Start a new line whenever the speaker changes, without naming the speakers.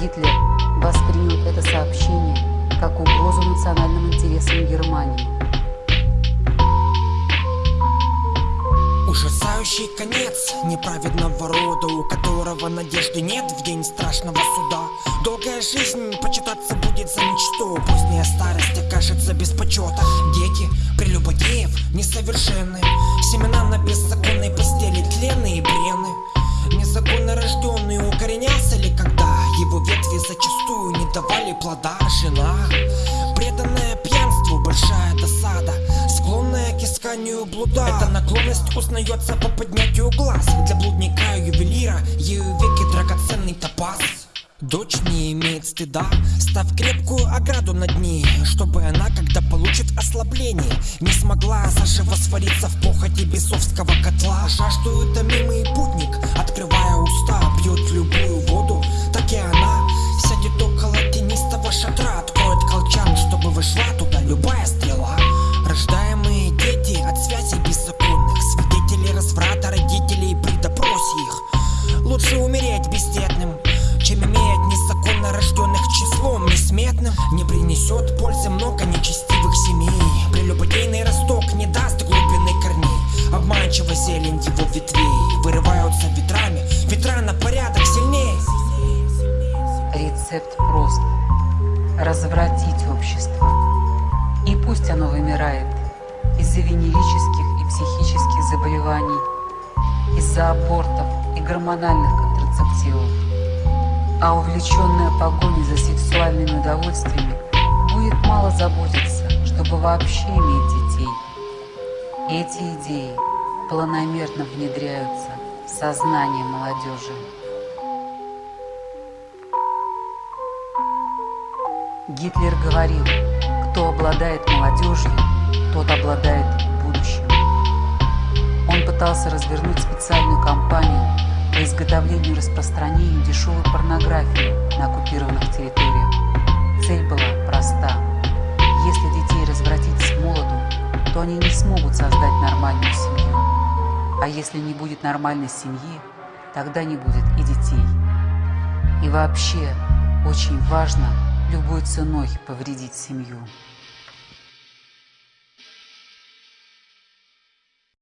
Гитлер воспринял это сообщение как угрозу национальным интересам Германии.
Ужасающий конец неправедного рода, у которого надежды нет в день страшного суда. Долгая жизнь почитаться будет за ничто, поздняя старость окажется без почета. Дети прелюбодеев несовершенны, плода Жена, преданная пьянству, большая досада. Склонная к исканию блуда. Эта наклонность узнается по поднятию глаз. Для блудника и ювелира ею веки драгоценный топаз. Дочь не имеет стыда, став крепкую ограду над ней Чтобы она, когда получит ослабление Не смогла заживо свариться в похоти бесовского котла. Жаждует томимый корней Обманчиво зелень его ветвей Вырываются ветрами, ветра на порядок сильнее.
Рецепт прост. Развратить общество. И пусть оно вымирает Из-за венерических и психических заболеваний Из-за абортов и гормональных контрацептивов. А увлеченная погоней за сексуальными удовольствиями будет мало заботиться, чтобы вообще иметь детей. Эти идеи планомерно внедряются в сознание молодежи. Гитлер говорил, кто обладает молодежью, тот обладает будущим. Он пытался развернуть специальную кампанию по изготовлению и распространению дешевой порнографии на оккупированных территориях. Цель была проста. Если детей развратить с молоду, то они не смогут создать нормальную семью. А если не будет нормальной семьи, тогда не будет и детей. И вообще, очень важно любой ценой повредить семью.